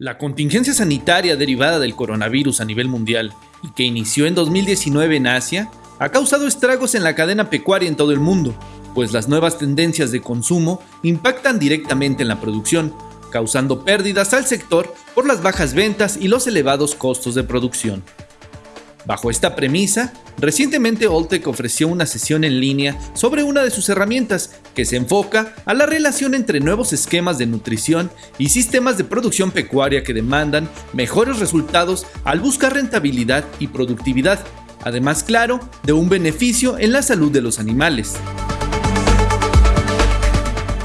La contingencia sanitaria derivada del coronavirus a nivel mundial y que inició en 2019 en Asia ha causado estragos en la cadena pecuaria en todo el mundo, pues las nuevas tendencias de consumo impactan directamente en la producción, causando pérdidas al sector por las bajas ventas y los elevados costos de producción. Bajo esta premisa, recientemente Oltec ofreció una sesión en línea sobre una de sus herramientas que se enfoca a la relación entre nuevos esquemas de nutrición y sistemas de producción pecuaria que demandan mejores resultados al buscar rentabilidad y productividad, además claro, de un beneficio en la salud de los animales.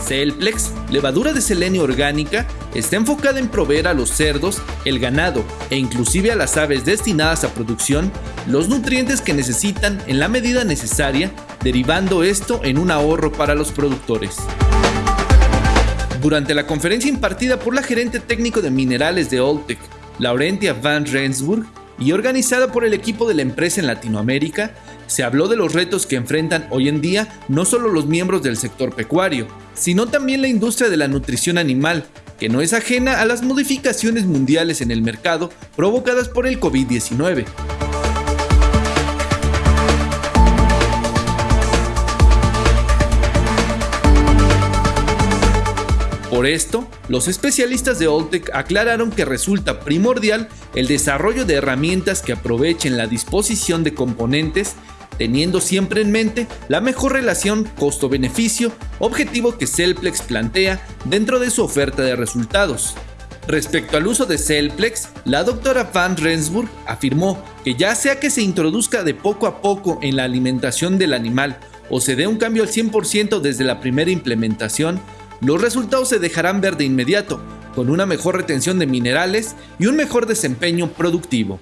Celplex, levadura de selenio orgánica, está enfocada en proveer a los cerdos, el ganado e inclusive a las aves destinadas a producción los nutrientes que necesitan en la medida necesaria, derivando esto en un ahorro para los productores. Durante la conferencia impartida por la gerente técnico de minerales de Oltec, Laurentia Van Rensburg, y organizada por el equipo de la empresa en Latinoamérica, se habló de los retos que enfrentan hoy en día no solo los miembros del sector pecuario, sino también la industria de la nutrición animal, que no es ajena a las modificaciones mundiales en el mercado provocadas por el COVID-19. Por esto, los especialistas de Oltec aclararon que resulta primordial el desarrollo de herramientas que aprovechen la disposición de componentes teniendo siempre en mente la mejor relación costo-beneficio, objetivo que Cellplex plantea dentro de su oferta de resultados. Respecto al uso de Cellplex, la doctora Van Rensburg afirmó que ya sea que se introduzca de poco a poco en la alimentación del animal o se dé un cambio al 100% desde la primera implementación, los resultados se dejarán ver de inmediato, con una mejor retención de minerales y un mejor desempeño productivo.